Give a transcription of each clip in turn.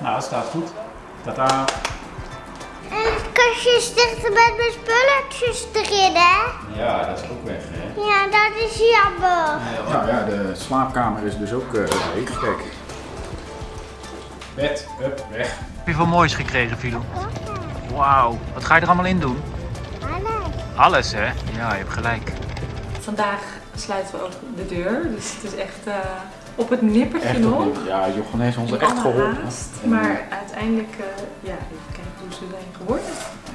Nou, het staat goed. Tata. En het kastje is dichter met mijn spulletjes erin, hè? Ja, dat is ook weg, hè? Ja, dat is jammer. Ja, ja, de slaapkamer is dus ook uh, leeg. Kijk. Bed, up, weg. Heb je veel moois gekregen, Filou? Wauw, wat ga je er allemaal in doen? Alles. Alles, hè? Ja, je hebt gelijk. Vandaag sluiten we ook de deur, dus het is echt uh, op het nippertje Echt nog. ja, Jochen heeft ons echt geholpen. haast, En, maar uiteindelijk, uh, ja, even kijken hoe ze zijn geworden.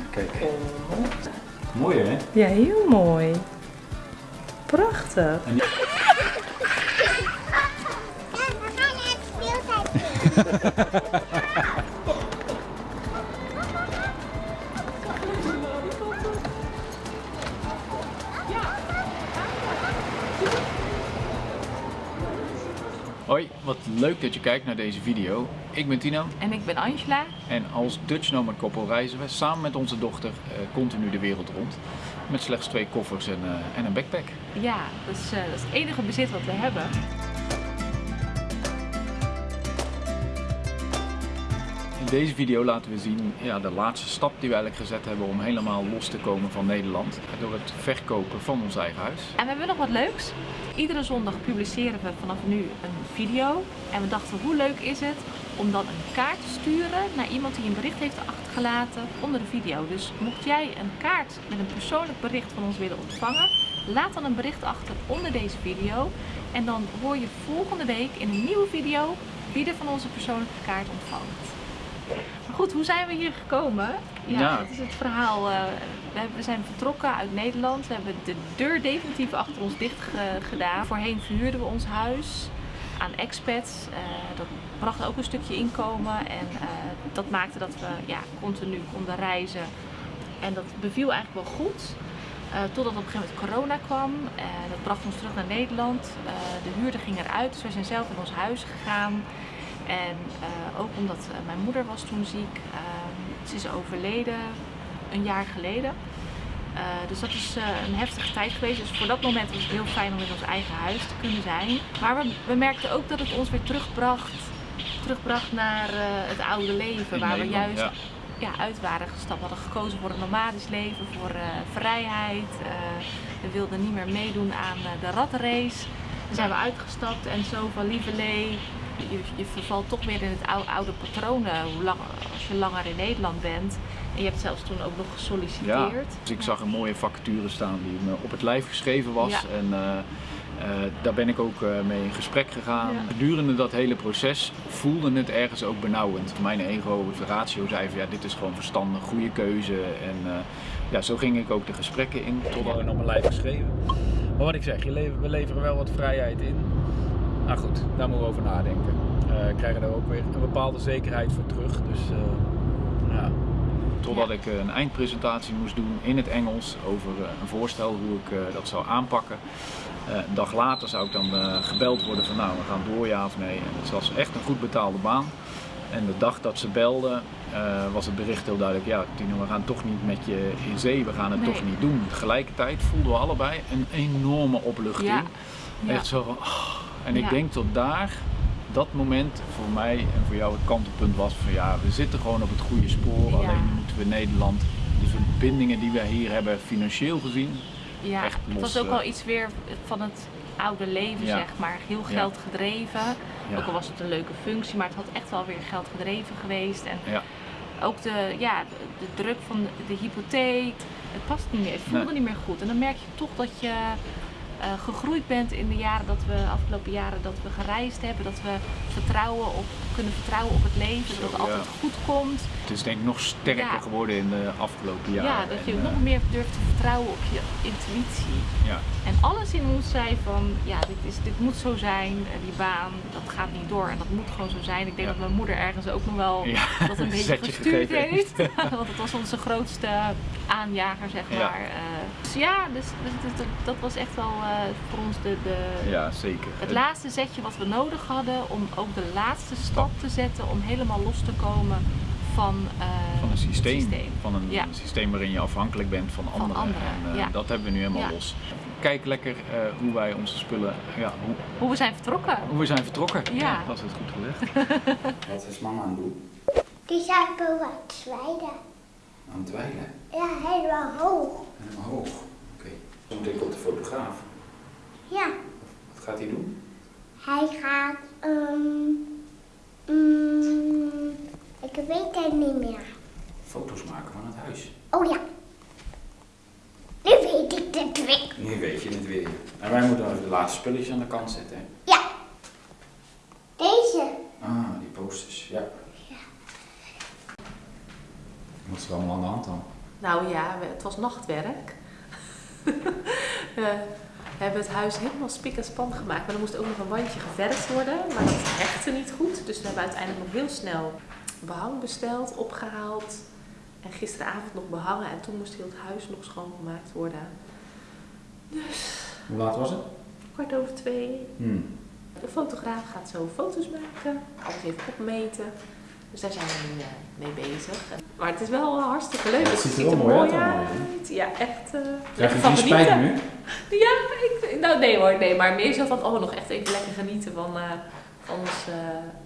Kijk, Oh. mooi hè? Ja, heel mooi. Prachtig. En die- Ja, we gaan naar het speeltuin. wat leuk dat je kijkt naar deze video. Ik ben Tino En ik ben Angela. en als Dutch Nomad koppel reizen we samen met onze dochter eh, continu de wereld rond. Met slechts twee koffers en, eh, en een backpack. Ja, dat is, eh, dat is het enige bezit wat we hebben. Deze video laten we zien ja, de laatste stap die we eigenlijk gezet hebben om helemaal los te komen van Nederland. Door het verkopen van ons eigen huis. En we hebben nog wat leuks. Iedere zondag publiceren we vanaf nu een video. En we dachten, hoe leuk is het om dan een kaart te sturen naar iemand die een bericht heeft achtergelaten onder de video. Dus mocht jij een kaart met een persoonlijk bericht van ons willen ontvangen, laat dan een bericht achter onder deze video. En dan hoor je volgende week in een nieuwe video wie er van onze persoonlijke kaart ontvangt. Maar goed, hoe zijn we hier gekomen? Ja, Ja. dat is het verhaal. eh, we, zijn vertrokken uit Nederland. We hebben de deur definitief achter ons dicht ge- gedaan. Voorheen verhuurden we ons huis aan expats. Eh, dat bracht ook een stukje inkomen en eh, dat maakte dat we ja, continu konden reizen. En dat beviel eigenlijk wel goed. Totdat op een gegeven moment corona kwam. Dat bracht ons terug naar Nederland. De huurder ging eruit, dus we zijn zelf in ons huis gegaan. En eh, ook omdat eh, mijn moeder was toen ziek. Ehm, ze is overleden een jaar geleden. Eh, dus dat is een heftige tijd geweest. Dus voor dat moment was het heel fijn om in ons eigen huis te kunnen zijn. Maar we, we merkten ook dat het ons weer terugbracht, terugbracht naar het oude leven. Waar we juist ja. ja, uit waren gestapt. We hadden gekozen voor een nomadisch leven, voor vrijheid. We wilden niet meer meedoen aan de ratrace. Daar zijn we uitgestapt en zo van lieverlee. Je, je vervalt toch weer in het oude, oude patroon eh, hoe lang, als je langer in Nederland bent. En je hebt zelfs toen ook nog Ja, gesolliciteerd. dus ik zag een mooie vacature staan die me op het lijf geschreven was. Ja. En eh, eh, daar ben ik ook eh, mee in gesprek gegaan. Ja. Gedurende dat hele proces voelde het ergens ook benauwend. Mijn ego, de ratio zei van ja, dit is gewoon verstandig, goede keuze. En eh, ja, zo ging ik ook de gesprekken in, totdat ik op mijn lijf geschreven. Maar wat ik zeg, je lever- we leveren wel wat vrijheid in. Nou goed, daar moeten we over nadenken. Eh krijgen daar ook weer een bepaalde zekerheid voor terug. Dus eh, ja. Totdat Ja. ik eh, een eindpresentatie moest doen in het Engels over eh, een voorstel hoe ik dat zou aanpakken. Eh, een dag later zou ik dan eh, gebeld worden van nou we gaan door ja of nee. En het was echt een goed betaalde baan. En de dag dat ze belden eh, was het bericht heel duidelijk, ja Tino we gaan toch niet met je in zee, we gaan het Nee. toch niet doen. Tegelijkertijd voelden we allebei een enorme opluchting. Ja. Ja. Echt zo van, oh. En ik Ja. denk tot daar, dat moment voor mij en voor jou het kantelpunt was van ja, we zitten gewoon op het goede spoor. Ja. Alleen moeten we Nederland, de verbindingen die we hier hebben financieel gezien, Ja, echt het los, was ook eh. wel iets weer van het oude leven, Ja. zeg maar. Heel geld gedreven. Ook al was het een leuke functie, maar het had echt wel weer geld gedreven geweest. En ja, ook de, ja, de, de druk van de, de hypotheek. Het past niet meer, het voelde Nee. niet meer goed. En dan merk je toch dat je eh, gegroeid bent in de jaren dat we, afgelopen jaren dat we gereisd hebben. Dat we vertrouwen op, kunnen vertrouwen op het leven, dat het altijd ja. goed komt. het is denk ik nog sterker Ja. geworden in de afgelopen Ja, jaren. dat je En, eh, nog meer durft te vertrouwen op je intuïtie. ja. En alles in ons zei van, ja, dit, is, dit moet zo zijn, eh, die baan, dat gaat niet door en dat moet gewoon zo zijn. Ik denk Ja. dat mijn moeder ergens ook nog wel Ja, dat een beetje gestuurd heeft. Want het was onze grootste aanjager, zeg Ja. maar. Dus ja, dus, dus, dus dat, dat was echt wel eh, voor ons de, de, ja, zeker. het laatste zetje wat we nodig hadden om ook de laatste stap te zetten om helemaal los te komen van, eh, van een systeem, van een Ja. systeem waarin je afhankelijk bent van anderen. anderen, en, eh, ja. Dat hebben we nu helemaal Ja. los. kijk lekker eh, hoe wij onze spullen, ja, hoe, Hoe we zijn vertrokken. hoe we zijn vertrokken. Ja. Dat is het goed gezegd. Wat is mama aan het doen? Die zijn boven aan het zwijden. Aan het dweilen. Ja, helemaal hoog. Helemaal hoog. Oké. Moet ik op de fotograaf. Ja, Wat gaat hij doen? hij gaat, ehm mm, ik weet het niet meer. Foto's maken van het huis. Oh ja. Nu weet ik het weer. Nu weet je het weer. En wij moeten even de laatste spulletjes aan de kant zetten. hè? Ja. Deze. Ah, die posters, ja. Wat is er allemaal aan de hand dan? Nou ja, het was nachtwerk. we hebben het huis helemaal spik en span gemaakt. Maar er moest ook nog een wandje geverfd worden. Maar dat hechtte niet goed. Dus we hebben uiteindelijk nog heel snel behang besteld, opgehaald. En gisteravond nog behangen. En toen moest heel het huis nog schoongemaakt worden. Hoe laat was het? Kwart over twee. Hmm. De fotograaf gaat zo foto's maken. Alles even opmeten. Dus daar zijn we nu eh, mee bezig. Maar het is wel eh, hartstikke leuk. Ja, het ziet er wel mooi uit. Ja, echt. eh Krijg je spijt genieten. nu? Ja, ik, nou nee hoor, nee. Maar meer zo van, oh, nog echt even lekker genieten van, eh, van ons,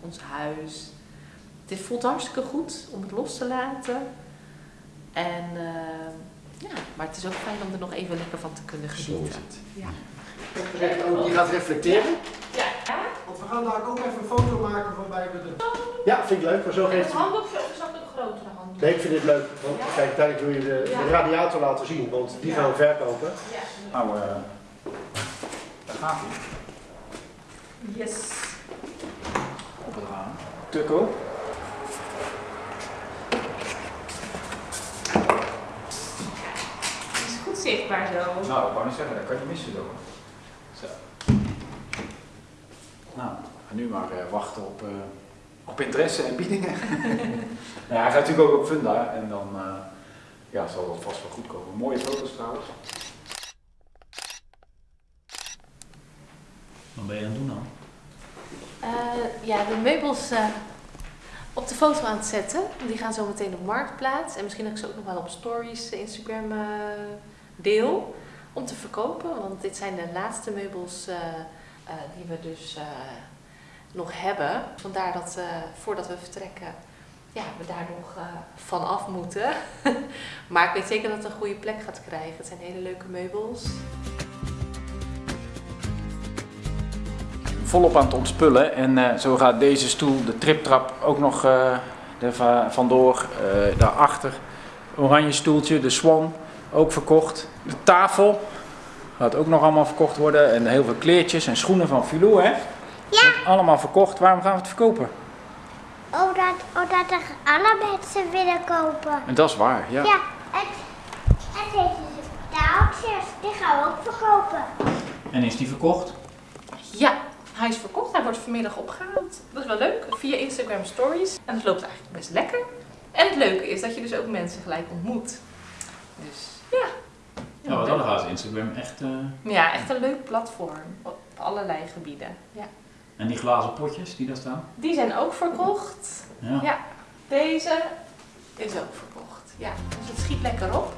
ons huis. Het voelt hartstikke goed om het los te laten. En ja, maar het is ook fijn om er nog even lekker van te kunnen Zo is genieten. het. Ja. Ook, die gaat reflecteren. Want we gaan daar ook even een foto maken waarbij we de... Ja, vind ik leuk, maar zo geeft het handdoekje of is dat een grotere handdoek? Nee, ik vind dit leuk, want Ja. kijk, uiteindelijk wil je de, Ja. de radiator laten zien, want die Ja. gaan we verkopen. Ja. Nou, eh daar gaat hij. Yes. Op het raam. Tukko. Het is goed zichtbaar zo. Nou, ik wou niet zeggen, dat kan je missen. Zo. Nou, nu maar eh, wachten op, eh, op interesse en biedingen. nou, hij gaat natuurlijk ook op Funda en dan eh, ja, zal dat vast wel goed komen. Mooie foto's trouwens. Wat ben je aan het doen dan? Eh, ja, de meubels eh, op de foto aan het zetten. Die gaan zo meteen op Marktplaats. En misschien dat ik ze ook nog wel op stories, Instagram eh, deel. Om te verkopen. Want dit zijn de laatste meubels eh, die we dus eh, nog hebben. Vandaar dat eh, voordat we vertrekken, ja, we daar nog van af moeten. maar ik weet zeker dat het een goede plek gaat krijgen. Het zijn hele leuke meubels. volop aan het ontspullen. En zo gaat deze stoel, de triptrap, ook nog er va- vandoor. Daarachter, oranje stoeltje, de Swan, ook verkocht. De tafel gaat ook nog allemaal verkocht worden. En heel veel kleertjes en schoenen van Filou, hè? Ja. Allemaal verkocht. Waarom gaan we het verkopen? Omdat, omdat er alle mensen willen kopen. En dat is waar, ja. Ja, en, en deze taaltjes, die gaan we ook verkopen. En is die verkocht? Ja, hij is verkocht. Hij wordt vanmiddag opgehaald. Dat is wel leuk. Via Instagram Stories. En het loopt eigenlijk best lekker. En het leuke is dat je dus ook mensen gelijk ontmoet. Dus ja. Ja, wat dat gaat Instagram echt... eh, Ja, echt een leuk platform. Op allerlei gebieden. Ja. En die glazen potjes die daar staan? Die zijn ook verkocht. Ja. Ja. Deze is ook verkocht. Ja, dus het schiet lekker op.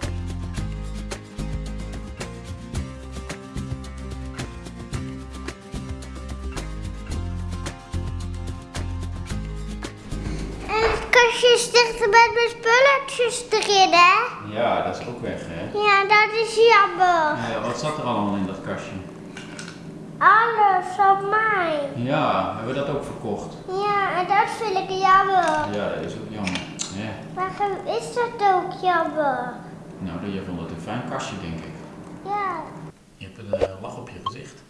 is dichter met mijn spulletjes erin, hè? Ja, dat is ook weg, hè? Ja, dat is jammer. Ja, wat zat er allemaal in dat kastje? Alles van mij. Ja, hebben we dat ook verkocht? Ja, en dat vind ik jammer. Ja, dat is ook jammer. Ja. Waarom is dat ook jammer? Nou, jij vond het een fijn kastje, denk ik. Ja. Je hebt een eh, lach op je gezicht.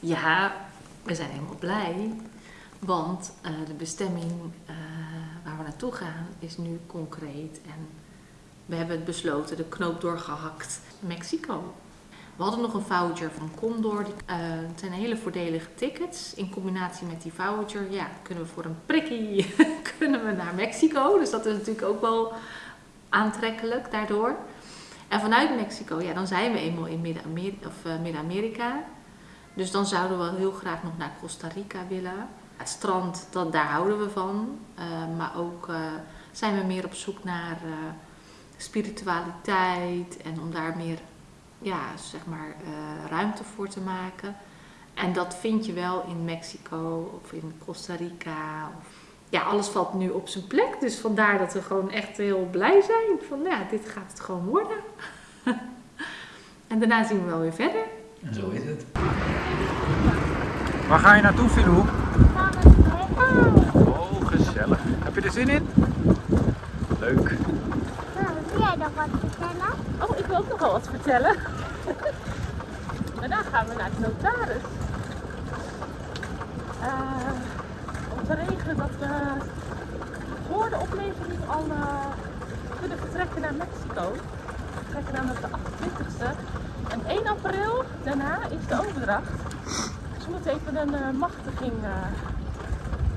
Ja, we zijn helemaal blij. Want eh, de bestemming eh, waar we naartoe gaan is nu concreet. En we hebben het besloten, de knoop doorgehakt. Mexico. We hadden nog een voucher van Condor. Die, eh, het zijn hele voordelige tickets. In combinatie met die voucher ja, kunnen we voor een prikkie kunnen we naar Mexico. Dus dat is natuurlijk ook wel aantrekkelijk daardoor. En vanuit Mexico, ja, dan zijn we eenmaal in Midden-Amerika. Eh. Dus dan zouden we heel graag nog naar Costa Rica willen. Het strand, dat, daar houden we van. Eh, maar ook eh, zijn we meer op zoek naar eh, spiritualiteit en om daar meer ja, zeg maar, ruimte voor te maken. En dat vind je wel in Mexico of in Costa Rica. Of, ja, alles valt nu op zijn plek. Dus vandaar dat we gewoon echt heel blij zijn. Van ja, dit gaat het gewoon worden. en daarna zien we wel weer verder. En zo is het. Waar ga je naartoe, Filou? Oh, gezellig. Heb je er zin in? Leuk. Nou, wil jij nog wat vertellen? Oh, ik wil ook nog wel wat vertellen. Daarna gaan we naar de notaris. Eh, om te regelen dat we voor de oplevering al eh, kunnen vertrekken naar Mexico. We vertrekken namelijk de 28e. En 1 april, daarna, is de overdracht. Dus we moeten even een eh, machtiging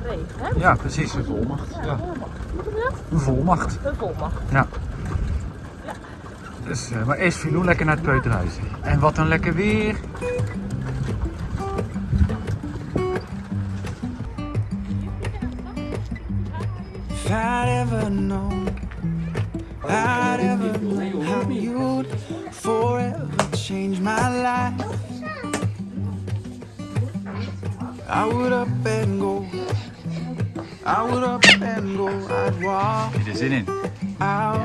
regelen. Hè? Ja, precies. Een volmacht. Ja, Ja. een volmacht. Hoe noem je dat? Een volmacht. Een volmacht. Ja. Dus, eh, maar eerst Filou lekker naar het peuterhuis. En wat een lekker weer. If I'd ever known, I'd ever known how you'd forever change my life. I would up and go. I would up and go. I'd walk Heb je er zin in? out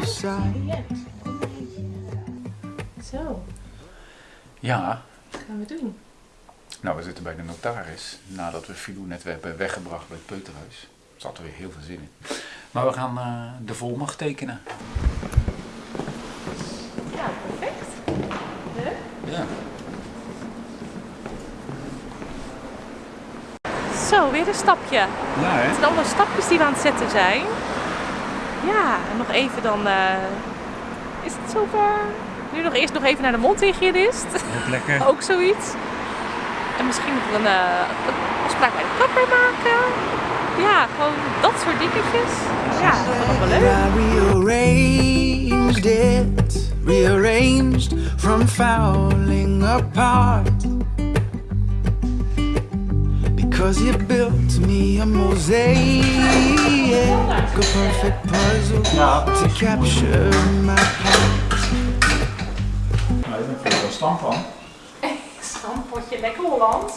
of sight. Zo, Ja, wat gaan we doen? nou we zitten bij de notaris. Nadat we Filou net hebben weggebracht bij het peuterhuis. Er zat er weer heel veel zin in. Maar we gaan eh, de volmacht tekenen. Ja, perfect. Ja. Zo, weer een stapje. Ja hè? Het zijn allemaal stapjes die we aan het zetten zijn. Ja, en nog even dan eh, is het zover. Nu nog eerst nog even naar de mondhygiënist. Ook lekker. Ook zoiets. En misschien nog een, eh, een afspraak bij de kapper maken. Ja, gewoon dat soort dingetjes. Ja, dat is allemaal leuk. Rearranged it, rearranged from falling apart. Because you built me a mosaic, a perfect puzzle to capture my heart. Nou, ik er wel stam van. Stampotje lekker Hollands.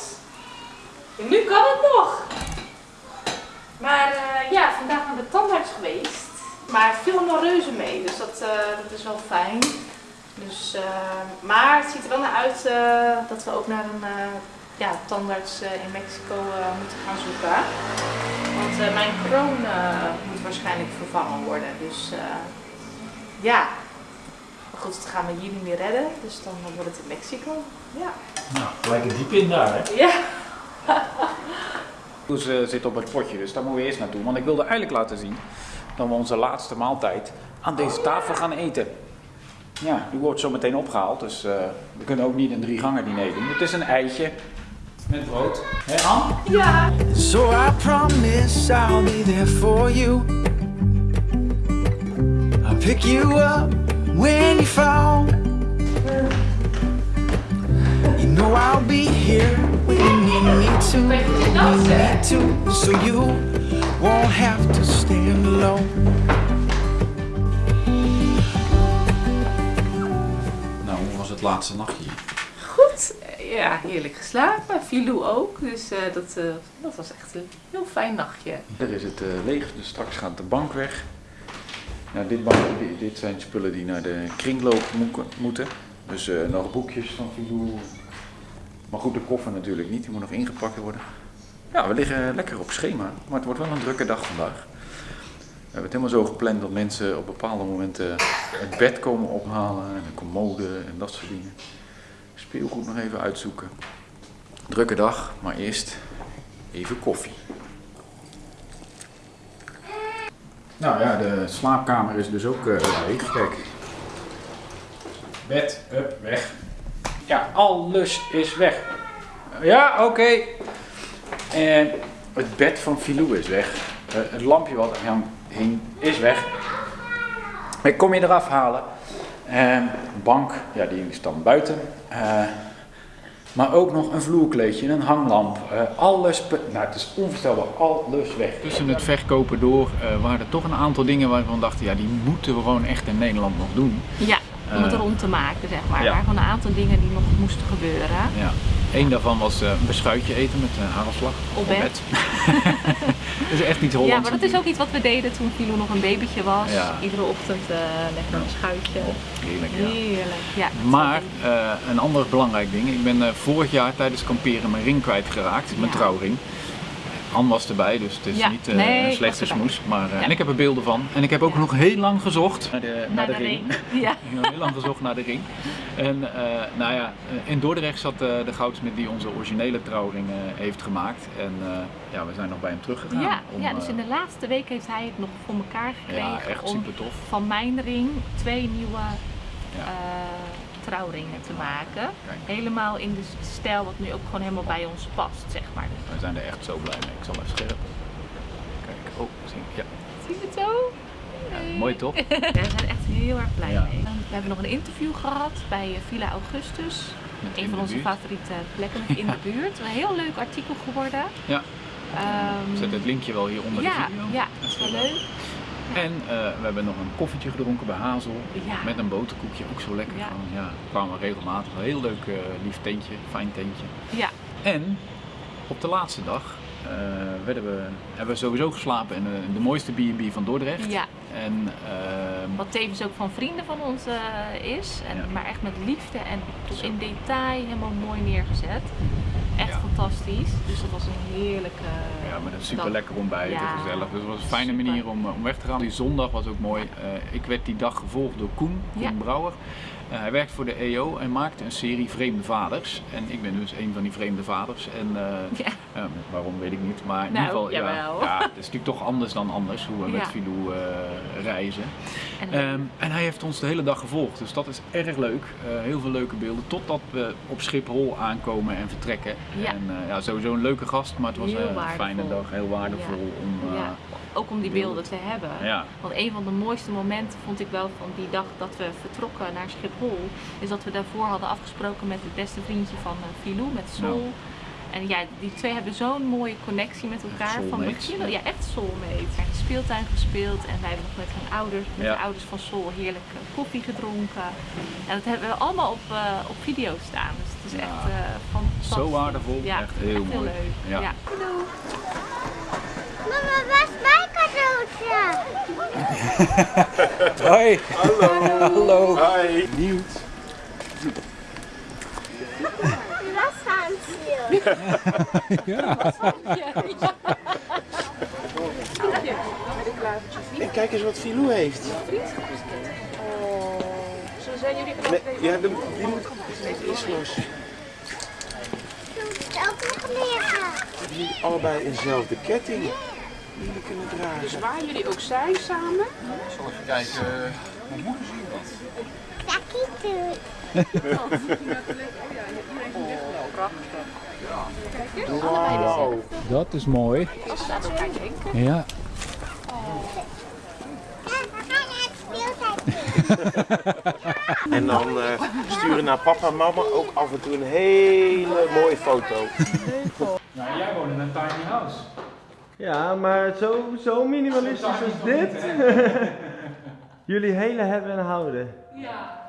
En nu kan het nog. Maar eh, ja, vandaag naar de tandarts geweest. Maar veel allemaal reuze mee, dus dat, eh, dat is wel fijn. Dus, eh, maar het ziet er wel naar uit eh, dat we ook naar een eh, ja, tandarts eh, in Mexico eh, moeten gaan zoeken. Want eh, mijn kroon eh, moet waarschijnlijk vervangen worden. Dus eh, ja, maar goed, dat gaan we hier niet meer redden. Dus dan wordt het in Mexico. Ja. Nou, gelijk een diep in daar hè. Ja. Dus uh, zit op het potje, dus daar moeten we eerst naartoe. Want ik wilde eigenlijk laten zien dat we onze laatste maaltijd aan deze tafel gaan eten. Ja, die wordt zo meteen opgehaald, dus eh, we kunnen ook niet een drie gangen diner doen. Het is een eitje met brood. Hé Ann? Ja. So I promise I'll be there for you. I'll pick you up when you fall. You know I'll be here when you need me to. When you need me to, so you won't have to stand alone. Nou, hoe was het laatste nachtje? Ja, heerlijk geslapen. Filou ook. Dus eh, dat, eh, dat was echt een heel fijn nachtje. Er is het eh, leeg, dus straks gaat de bank weg. Nou, dit, dit, zijn spullen die naar de kringloop moe- moeten. Dus nog boekjes van Filou. Maar goed, de koffer natuurlijk niet, die moet nog ingepakt worden. Ja, we liggen lekker op schema, maar het wordt wel een drukke dag vandaag. We hebben het helemaal zo gepland dat mensen op bepaalde momenten het bed komen ophalen en een commode en dat soort dingen. Speelgoed nog even uitzoeken. Drukke dag, maar eerst even koffie. Nou ja, de slaapkamer is dus ook eh, leeg. Kijk. Bed, up, weg. Ja, alles is weg. Ja, oké. En het bed van Filou is weg. Eh, het lampje wat er aan hing is weg. Ik kom je eraf halen. En bank, ja, die is dan buiten. Eh, maar ook nog een vloerkleedje, een hanglamp. eh, alles, nou het is onvoorstelbaar, alles weg. Tussen het verkopen door eh, waren er toch een aantal dingen waarvan we dachten, ja die moeten we gewoon echt in Nederland nog doen. Ja. om het rond te maken, zeg maar. ja. Er waren gewoon een aantal dingen die nog moesten gebeuren. Ja. Eén daarvan was eh, een beschuitje eten met uh, hagelslag. Op bed. dat is echt niet Hollands. Ja, maar dat is ook iets wat we deden toen Filou nog een babytje was. Ja. Iedere ochtend eh, lekker een schuitje. Heerlijk, ja. Heerlijk. Ja, Maar eh, een ander belangrijk ding. Ik ben vorig jaar tijdens kamperen mijn ring kwijtgeraakt. Mijn trouwring. Anne was erbij, dus het is Ja, niet eh, nee, ik een slechte smoes. Maar, eh, Ja. En ik heb er beelden van. En ik heb ook Ja. nog heel lang gezocht naar de, naar Naar de de ring. ring. Ja. Ik heb heel lang gezocht naar de ring. En eh, nou ja, in Dordrecht zat eh, de goudsmid die onze originele trouwring eh, heeft gemaakt. En eh, ja, we zijn nog bij hem teruggegaan. Ja, om, ja, dus in de laatste week heeft hij het nog voor elkaar gekregen ja, echt om super tof. van mijn ring twee nieuwe Ja. eh, trouwringen te maken. Kijk. Helemaal in de stijl wat nu ook gewoon helemaal bij ons past, zeg maar. We zijn er echt zo blij mee. Ik zal even scherp. Kijk, oh, zie je. Ja, Zie je het zo? ja mooi toch? We zijn echt heel erg blij Ja. mee. We hebben nog een interview gehad bij eh, Villa Augustus. Met Een van onze favoriete plekken in de buurt. Een heel leuk artikel geworden. Ja, ik zet het linkje wel hier onder de video. ja, dat is wel leuk. En eh, we hebben nog een koffietje gedronken bij Hazel. Ja. Met een boterkoekje, ook zo lekker. Ja. Kwamen regelmatig. Een heel leuk, eh, lief tentje, fijn tentje. Ja, En op de laatste dag eh, werden we, hebben we sowieso geslapen in de, mooiste B&B van Dordrecht. ja. En Wat tevens ook van vrienden van ons is. En, Ja. Maar echt met liefde en tot in detail helemaal mooi neergezet. Fantastisch. Dus dat was een heerlijke. ja, met een super lekker ontbijt, Ja, gezellig. Dus het was een fijne super. manier om, eh, om weg te gaan. Die zondag was ook mooi. Eh, ik werd die dag gevolgd door Koen, Koen Ja. Brouwer. Eh, hij werkt voor de EO en maakte een serie Vreemde Vaders. En ik ben dus een van die vreemde vaders. En eh, Ja. Ja, waarom weet ik niet, maar in Nou, ieder geval, ja, jawel. ja, het is natuurlijk toch anders dan anders hoe we met. Filou eh, reizen. En, Ehm, en hij heeft ons de hele dag gevolgd, dus dat is erg leuk. Eh, heel veel leuke beelden, totdat we op Schiphol aankomen en vertrekken. En eh, ja, sowieso een leuke gast, maar het was Heel eh, een waardevol. fijne dag, heel waardevol om... eh, ook om die beelden te hebben. ja. Want een van de mooiste momenten vond ik wel van die dag dat we vertrokken naar Schiphol, is dat we daarvoor hadden afgesproken met het beste vriendje van uh, Filou, met Sol. En ja, die twee hebben zo'n mooie connectie met elkaar. Van begin, ja. ja, echt soulmates. Er is speeltuin gespeeld en wij hebben nog met hun ouders, met Ja. de ouders van Sol, heerlijk eh, koffie gedronken. En dat hebben we allemaal op, eh, op video staan. Dus het is Ja. echt eh fantastisch. Zo waardevol, Ja, echt heel mooi. leuk. Ja. Ja. Mama, waar is cadeautje? Hoi! Hallo. Hi. Nieuwt. Dat gaan ze. En kijk eens wat Filou heeft. Zo zijn jullie Nee, ja, de, die moet... Die is los. Doe het ook nog liggen. Die moeten allebei eenzelfde ketting. Jullie kunnen dragen. Dus waar jullie ook zijn samen, Takkie Wauw. Dat is mooi. Ja. Ja, we gaan naar het speeltuin. En dan eh, sturen naar papa en mama ook af en toe een hele mooie foto. Nou, jij woont in een tiny house. Ja, maar zo, zo minimalistisch als dit. Jullie hele hebben en houden. Volgende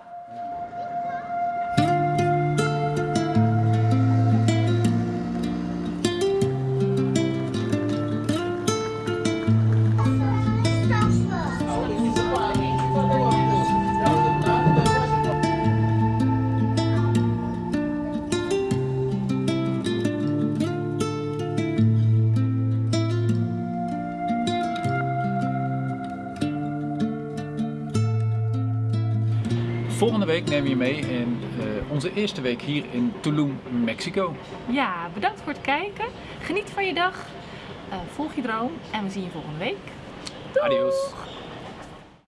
nemen we je mee in eh, onze eerste week hier in Tulum, Mexico. Ja, bedankt voor het kijken. Geniet van je dag. Eh, volg je droom en we zien je volgende week. Adios.